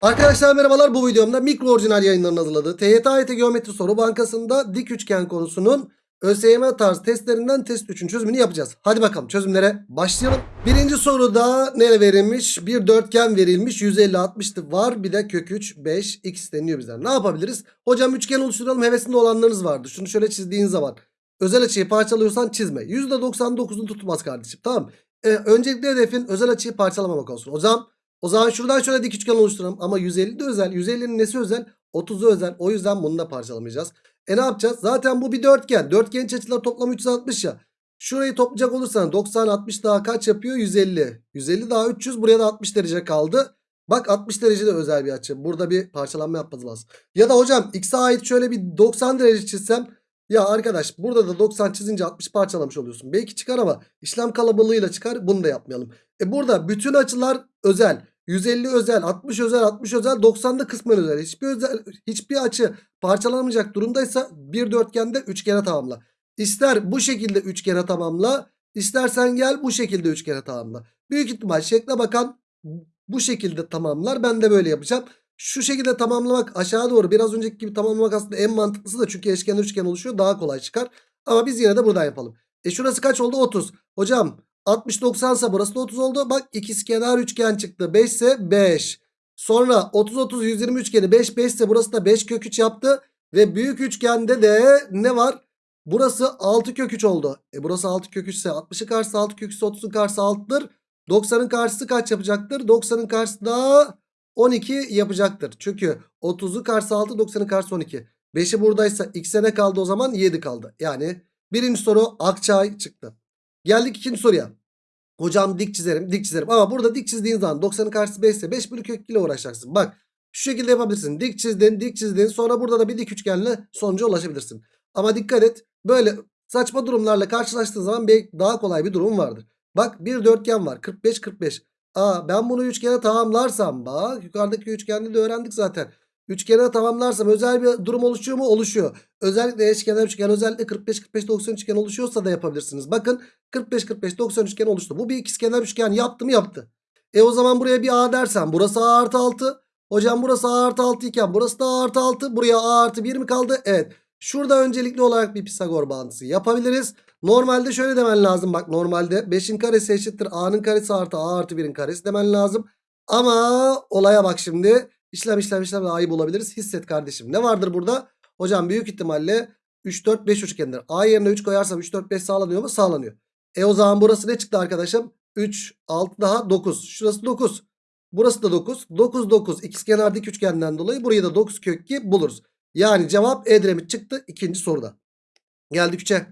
Arkadaşlar merhabalar bu videomda mikro orijinal yayınlarının hazırladığı TYT AYT Geometri Soru Bankası'nda dik üçgen konusunun ÖSYM tarzı testlerinden test 3'ün çözümünü yapacağız. Hadi bakalım çözümlere başlayalım. Birinci soruda ne verilmiş? Bir dörtgen verilmiş 150 60'lı var bir de kök 3 5 x isteniyor bizden. Ne yapabiliriz? Hocam üçgen oluşturalım hevesinde olanlarınız vardı. Şunu şöyle çizdiğin zaman özel açıyı parçalıyorsan çizme. %99'unu tutmaz kardeşim tamam. Ee, öncelikle hedefin özel açıyı parçalamamak olsun. O zaman o zaman şuradan şöyle dik üçgen oluşturalım. Ama 150 de özel. 150'nin nesi özel? 30'u özel. O yüzden bunu da parçalamayacağız. E ne yapacağız? Zaten bu bir dörtgen. Dörtgen iç açıları toplamı 360 ya. Şurayı toplayacak olursan 90 60 daha kaç yapıyor? 150. 150 daha 300. Buraya da 60 derece kaldı. Bak 60 derece de özel bir açı. Burada bir parçalanma yapmamız lazım. Ya da hocam x'e ait şöyle bir 90 derece çizsem. Ya arkadaş burada da 90 çizince 60 parçalamış oluyorsun. Belki çıkar ama işlem kalabalığıyla çıkar. Bunu da yapmayalım. E burada bütün açılar özel. 150 özel, 60 özel, 60 özel, 90'da kısmen özel. Hiçbir özel hiçbir açı parçalanmayacak durumdaysa bir dörtgende üçgene tamamla. İster bu şekilde üçgene tamamla, istersen gel bu şekilde üçgene tamamla. Büyük ihtimal şekle bakan bu şekilde tamamlar. Ben de böyle yapacağım. Şu şekilde tamamlamak aşağı doğru biraz önceki gibi tamamlamak aslında en mantıklısı da çünkü eşkenar üçgen oluşuyor daha kolay çıkar. Ama biz yine de buradan yapalım. E şurası kaç oldu? 30. Hocam 60 90 ise burası da 30 oldu. Bak ikizkenar üçgen çıktı. 5 ise 5. Sonra 30 30 120 üçgeni 5 5 ise burası da 5 kök 3 yaptı. Ve büyük üçgende de ne var? Burası 6 kök 3 oldu. E burası 6 kök 3 ise 60'ın karşısı 6 kök 3 ise 30'un karşısı 6'dır. 90'ın karşısı kaç yapacaktır? 90'ın karşısı da 12 yapacaktır. Çünkü 30'u karşısı 6 90'ın karşısı 12. 5'i buradaysa x'e ne kaldı o zaman? 7 kaldı. Yani birinci soru Akçay çıktı. Geldik ikinci soruya. Hocam dik çizerim dik çizerim ama burada dik çizdiğin zaman 90'ın karşısı 5 ise 5 bölü kök ile uğraşacaksın. Bak şu şekilde yapabilirsin. Dik çizdin dik çizdin sonra burada da bir dik üçgenle sonuca ulaşabilirsin. Ama dikkat et böyle saçma durumlarla karşılaştığın zaman daha kolay bir durum vardır. Bak bir dörtgen var 45 45. Aa ben bunu üçgene tamamlarsam bak yukarıdaki üçgende de öğrendik zaten. Üçgene tamamlarsam özel bir durum oluşuyor mu? Oluşuyor. Özellikle eşkenar üçgen özellikle 45 45 90 üçgen oluşuyorsa da yapabilirsiniz. Bakın 45 45 90 üçgen oluştu. Bu bir ikizkenar üçgen yaptı mı yaptı. E o zaman buraya bir A dersen burası A artı 6. Hocam burası A artı 6 iken burası da A artı 6. Buraya A artı 1 mi kaldı? Evet. Şurada öncelikli olarak bir Pisagor bağıntısı yapabiliriz. Normalde şöyle demen lazım. Bak normalde 5'in karesi eşittir A'nın karesi artı A artı 1'in karesi demen lazım. Ama olaya bak şimdi. İşlem işlem işlem A'yı bulabiliriz. Hisset kardeşim. Ne vardır burada? Hocam büyük ihtimalle 3 4 5 üçgendir. A yerine 3 koyarsam 3 4 5 sağlanıyor mu? Sağlanıyor. E o zaman burası ne çıktı arkadaşım? 3 6 daha 9. Şurası 9. Burası da 9. 9 9 ikizkenar dik üçgenden dolayı burayı da 9 kök 2 buluruz. Yani cevap Edremit çıktı ikinci soruda. Geldik 3'e.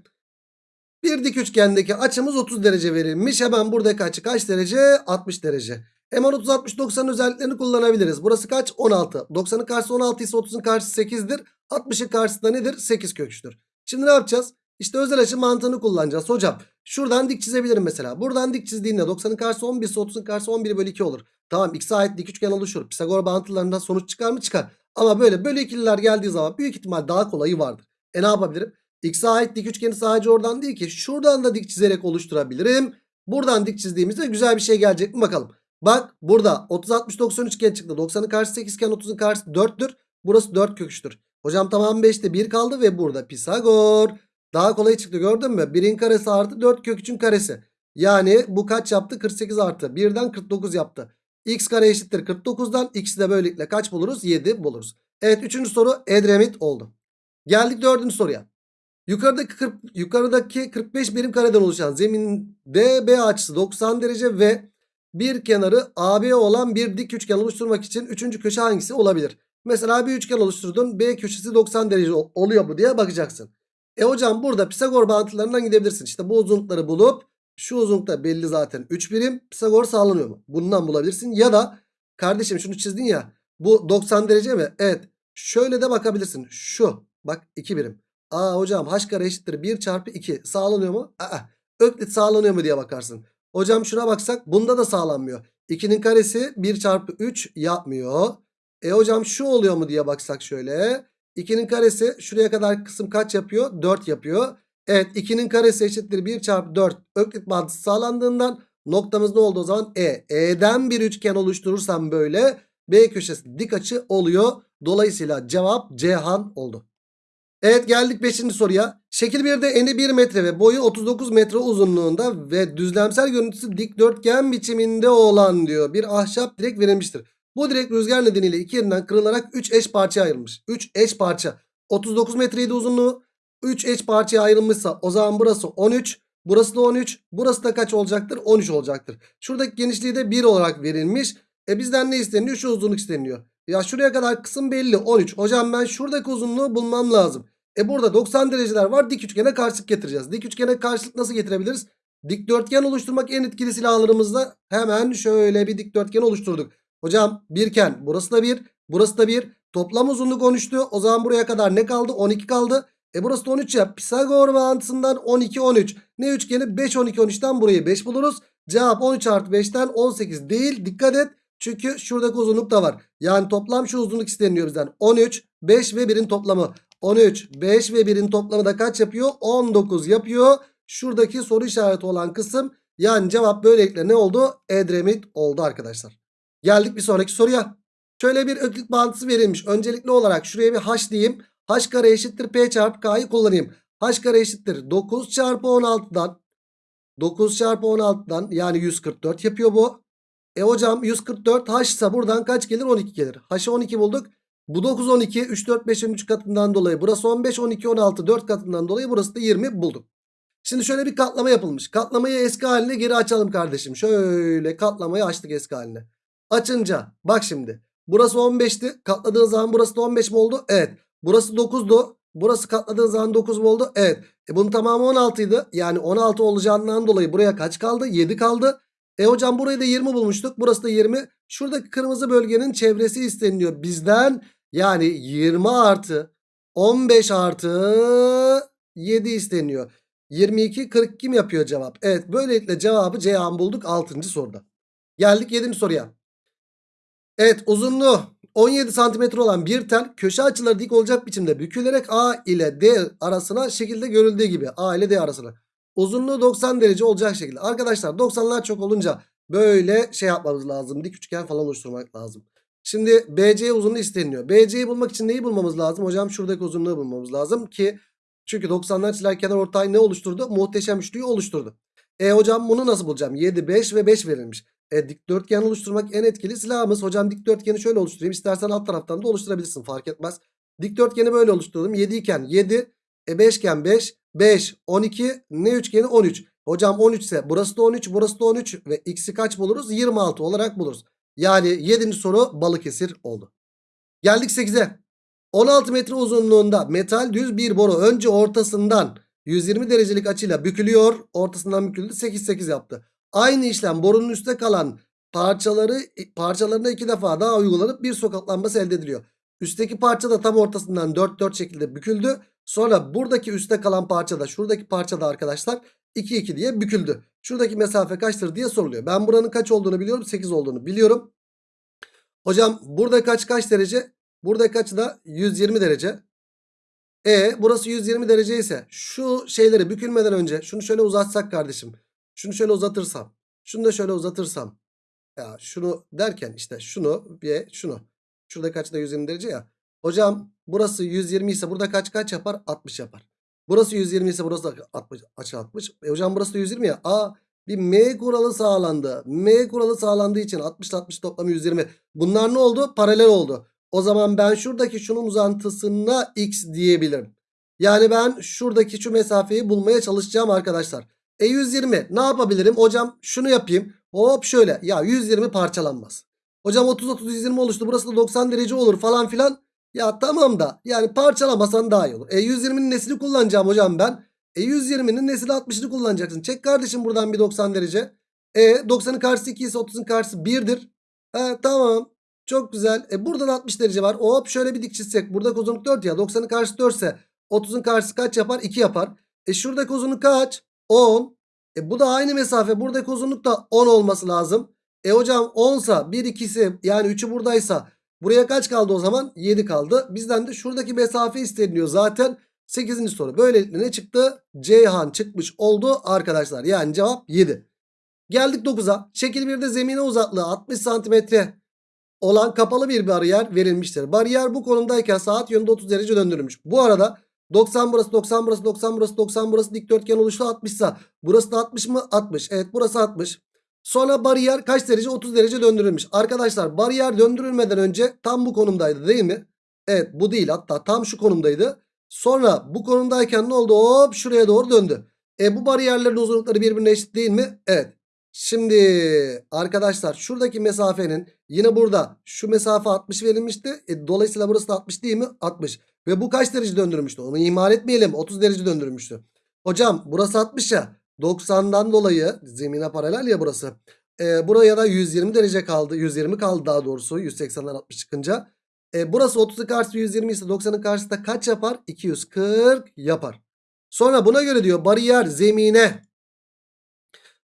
Bir dik üçgendeki açımız 30 derece verilmiş. Hemen buradaki açı kaç derece? 60 derece. Hemen 30 60 90'ın özelliklerini kullanabiliriz. Burası kaç? 16. 90'ın karşısı 16 ise 30'un karşısı 8'dir. 60'ın karşısı da nedir? 8 köküçtür. Şimdi ne yapacağız? İşte özel açı mantığını kullanacağız hocam. Şuradan dik çizebilirim mesela. Buradan dik çizdiğinde 90'ın karşısı 11 ise 30'un karşısı 11 bölü 2 olur. Tamam x'e ait dik üçgen oluşur. Pisagor bağıntılarından sonuç çıkar mı? Çıkar. Ama böyle bölü ikililer geldiği zaman büyük ihtimal daha kolayı vardır. E ne yapabilirim? X'e ait dik üçgeni sadece oradan değil ki. Şuradan da dik çizerek oluşturabilirim. Buradan dik çizdiğimizde güzel bir şey gelecek mi bakalım. Bak burada 30 60 90 üçgen çıktı. 90'ın karşısı 8 iken 30'un karşısı 4'tür. Burası 4 kök 3'tür. Hocam tamam 5'te 1 kaldı ve burada Pisagor. Daha kolay çıktı gördün mü? 1'in karesi artı 4 kök 3'ün karesi. Yani bu kaç yaptı? 48 artı. 1'den 49 yaptı. X kare eşittir 49'dan. X'i de böylelikle kaç buluruz? 7 buluruz. Evet 3. soru Edremit oldu. Geldik 4. soruya. Yukarıdaki 40, yukarıdaki 45 birim kareden oluşan zeminde B açısı 90 derece ve bir kenarı AB olan bir dik üçgen oluşturmak için 3. köşe hangisi olabilir? Mesela bir üçgen oluşturdun. B köşesi 90 derece oluyor mu diye bakacaksın. E hocam burada Pisagor bağıntılarından gidebilirsin. İşte bu uzunlukları bulup şu uzunlukta belli zaten 3 birim. Pisagor sağlanıyor mu? Bundan bulabilirsin. Ya da kardeşim şunu çizdin ya. Bu 90 derece mi? Evet. Şöyle de bakabilirsin. Şu. Bak 2 birim. Aa hocam h kare eşittir 1 çarpı 2. Sağlanıyor mu? Aa. Öklit sağlanıyor mu diye bakarsın. Hocam şuna baksak bunda da sağlanmıyor. 2'nin karesi 1 çarpı 3 yapmıyor. E hocam şu oluyor mu diye baksak şöyle. 2'nin karesi şuraya kadar kısım kaç yapıyor? 4 yapıyor. Evet 2'nin karesi eşittir 1 çarpı 4. Öklit bağıntısı sağlandığından noktamız ne oldu o zaman? E. E'den bir üçgen oluşturursam böyle B köşesi dik açı oluyor. Dolayısıyla cevap Ceyhan oldu. Evet geldik 5. soruya. Şekil 1'de eni 1 metre ve boyu 39 metre uzunluğunda ve düzlemsel görüntüsü dikdörtgen biçiminde olan diyor. Bir ahşap direk verilmiştir. Bu direk rüzgar nedeniyle iki yerinden kırılarak 3 eş parçaya ayrılmış. 3 eş parça. 39 metreydi uzunluğu. 3 eş parçaya ayrılmışsa o zaman burası 13. Burası da 13. Burası da kaç olacaktır? 13 olacaktır. Şuradaki genişliği de 1 olarak verilmiş. E bizden ne isteniyor? Şu uzunluk isteniyor. Ya şuraya kadar kısım belli 13. Hocam ben şuradaki uzunluğu bulmam lazım. E burada 90 dereceler var. Dik üçgene karşılık getireceğiz. Dik üçgene karşılık nasıl getirebiliriz? Dikdörtgen oluşturmak en etkili silahlarımızda hemen şöyle bir dikdörtgen oluşturduk. Hocam birken burası da 1, burası da 1. Toplam uzunluk 13'tü. O zaman buraya kadar ne kaldı? 12 kaldı. E burası da 13 ya. Pisagor bağıntısından 12 13. Ne üçgeni? 5 12 13'ten burayı 5 buluruz. Cevap 13 artı 5'ten 18 değil. Dikkat et. Çünkü şuradaki uzunluk da var. Yani toplam şu uzunluk isteniyor bizden. 13, 5 ve 1'in toplamı. 13, 5 ve 1'in toplamı da kaç yapıyor? 19 yapıyor. Şuradaki soru işareti olan kısım yani cevap böylelikle ne oldu? Edremit oldu arkadaşlar. Geldik bir sonraki soruya. Şöyle bir öklit bağıntısı verilmiş. Öncelikli olarak şuraya bir h diyeyim. H kare eşittir p çarpı k'yı kullanayım. h kare eşittir 9 çarpı 16'dan 9 çarpı 16'dan yani 144 yapıyor bu. E hocam 144 h ise buradan kaç gelir? 12 gelir. H'ı 12 bulduk. Bu 9 12 3 4 5'in 3 katından dolayı burası 15 12 16 4 katından dolayı burası da 20 bulduk. Şimdi şöyle bir katlama yapılmış. Katlamayı eski haline geri açalım kardeşim. Şöyle katlamayı açtık eski haline. Açınca bak şimdi. Burası 15'ti. Katladığın zaman burası da 15 mi oldu? Evet. Burası 9'du. Burası katladığın zaman 9 mu oldu? Evet. E bunun tamamı 16 idi. Yani 16 olacağından dolayı buraya kaç kaldı? 7 kaldı. E hocam burayı da 20 bulmuştuk. Burası da 20. Şuradaki kırmızı bölgenin çevresi isteniyor bizden. Yani 20 artı 15 artı 7 isteniyor. 22 42 mi yapıyor cevap? Evet böylelikle cevabı Ceyhan bulduk 6. soruda. Geldik 7. soruya. Evet uzunluğu 17 santimetre olan bir tel köşe açıları dik olacak biçimde bükülerek A ile D arasına şekilde görüldüğü gibi. A ile D arasına. Uzunluğu 90 derece olacak şekilde. Arkadaşlar 90'lar çok olunca böyle şey yapmamız lazım. Dik üçgen falan oluşturmak lazım. Şimdi BC uzunluğu isteniyor. BC'yi bulmak için neyi bulmamız lazım? Hocam şuradaki uzunluğu bulmamız lazım ki çünkü 90'lar çizer kenar ortay ne oluşturdu? Muhteşem üçlüyü oluşturdu. E hocam bunu nasıl bulacağım? 7, 5 ve 5 verilmiş. E dikdörtgen oluşturmak en etkili silahımız. Hocam dikdörtgeni şöyle oluşturayım. İstersen alt taraftan da oluşturabilirsin fark etmez. Dikdörtgeni böyle oluşturdum. 7 iken 7, e 5 iken 5, 5, 12, ne üçgeni 13. Hocam 13 ise burası da 13, burası da 13 ve x'i kaç buluruz? 26 olarak buluruz. Yani 7. soru Balıkesir oldu. Geldik 8'e. 16 metre uzunluğunda metal düz bir boru önce ortasından 120 derecelik açıyla bükülüyor. Ortasından büküldü 8 8 yaptı. Aynı işlem borunun üstte kalan parçaları parçalarına iki defa daha uygulanıp bir sokaklanması elde ediliyor. Üstteki parça da tam ortasından 4 4 şekilde büküldü. Sonra buradaki üstte kalan parça da şuradaki parça da arkadaşlar 2 2 diye büküldü. Şuradaki mesafe kaçtır diye soruluyor. Ben buranın kaç olduğunu biliyorum. 8 olduğunu biliyorum. Hocam burada kaç kaç derece? Burada kaç da 120 derece. E burası 120 derece ise şu şeyleri bükülmeden önce şunu şöyle uzatsak kardeşim. Şunu şöyle uzatırsam. Şunu da şöyle uzatırsam. Ya şunu derken işte şunu ve şunu. Şurada kaç da 120 derece ya. Hocam burası 120 ise burada kaç kaç yapar? 60 yapar. Burası 120 ise burası da 60 açı 60. E hocam burası da 120 ya. Aa bir M kuralı sağlandı. M kuralı sağlandığı için 60 60 toplamı 120. Bunlar ne oldu? Paralel oldu. O zaman ben şuradaki şunun uzantısına x diyebilirim. Yani ben şuradaki şu mesafeyi bulmaya çalışacağım arkadaşlar. E 120 ne yapabilirim? Hocam şunu yapayım. Hop şöyle. Ya 120 parçalanmaz. Hocam 30 30 120 oluştu. Burası da 90 derece olur falan filan. Ya tamam da yani parçalamasan daha iyi olur. E 120'nin nesini kullanacağım hocam ben? E 120'nin nesili 60'ını kullanacaksın. Çek kardeşim buradan bir 90 derece. E 90'ın karşısı 2 ise 30'un karşısı 1'dir. He tamam. Çok güzel. E buradan 60 derece var. Hop şöyle bir dik çizsek. Buradaki uzunluk 4 ya. 90'ın karşısı 4 ise 30'un karşısı kaç yapar? 2 yapar. E şuradaki uzunluk kaç? 10. E bu da aynı mesafe. Buradaki uzunluk da 10 olması lazım. E hocam 10 sa 1 2'si yani 3'ü buradaysa buraya kaç kaldı o zaman? 7 kaldı. Bizden de şuradaki mesafe isteniyor zaten. 8. soru. Böylelikle ne çıktı? Ceyhan çıkmış oldu arkadaşlar. Yani cevap 7. Geldik 9'a. Şekil 1'de zemine uzaklığı 60 santimetre olan kapalı bir bariyer verilmiştir. Bariyer bu konumdayken saat yönünde 30 derece döndürülmüş. Bu arada 90 burası 90 burası 90 burası 90 burası dikdörtgen oluştu 60 ise burası da 60 mı? 60. Evet burası 60. Sonra bariyer kaç derece? 30 derece döndürülmüş. Arkadaşlar bariyer döndürülmeden önce tam bu konumdaydı değil mi? Evet bu değil hatta tam şu konumdaydı. Sonra bu konumdayken ne oldu? Hop şuraya doğru döndü. E bu bariyerlerin uzunlukları birbirine eşit değil mi? Evet. Şimdi arkadaşlar şuradaki mesafenin yine burada şu mesafe 60 verilmişti. E, dolayısıyla burası da 60 değil mi? 60. Ve bu kaç derece döndürmüştü? Onu ihmal etmeyelim. 30 derece döndürmüştü. Hocam burası 60 ya. 90'dan dolayı zemine paralel ya burası. E, buraya da 120 derece kaldı. 120 kaldı daha doğrusu. 180'den 60 çıkınca. E, burası 30'un karşısı 120 ise 90'ın karşısı da kaç yapar? 240 yapar. Sonra buna göre diyor bariyer zemine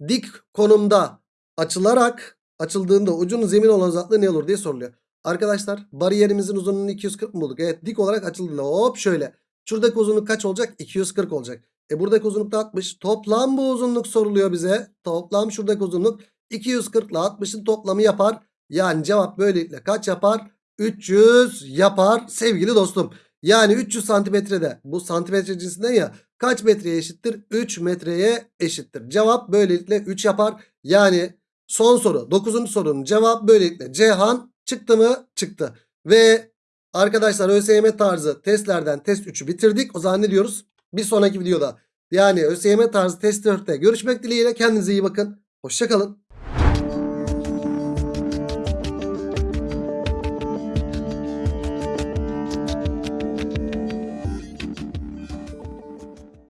dik konumda açılarak açıldığında ucunun zemin olan uzaklığı ne olur diye soruluyor. Arkadaşlar bariyerimizin uzunluğunu 240 mı bulduk? Evet dik olarak açıldığında hop şöyle. Şuradaki uzunluk kaç olacak? 240 olacak. E buradaki uzunluk da 60. Toplam bu uzunluk soruluyor bize. Toplam şuradaki uzunluk 240 ile 60'ın toplamı yapar. Yani cevap böylelikle kaç yapar? 300 yapar sevgili dostum. Yani 300 santimetrede bu santimetre cinsinden ya kaç metreye eşittir? 3 metreye eşittir. Cevap böylelikle 3 yapar. Yani son soru 9. sorunun cevabı böylelikle Cihan çıktı mı? Çıktı. Ve arkadaşlar ÖSYM tarzı testlerden test 3'ü bitirdik. O zaman ne diyoruz? Bir sonraki videoda yani ÖSYM tarzı test 4'te görüşmek dileğiyle kendinize iyi bakın. Hoşçakalın.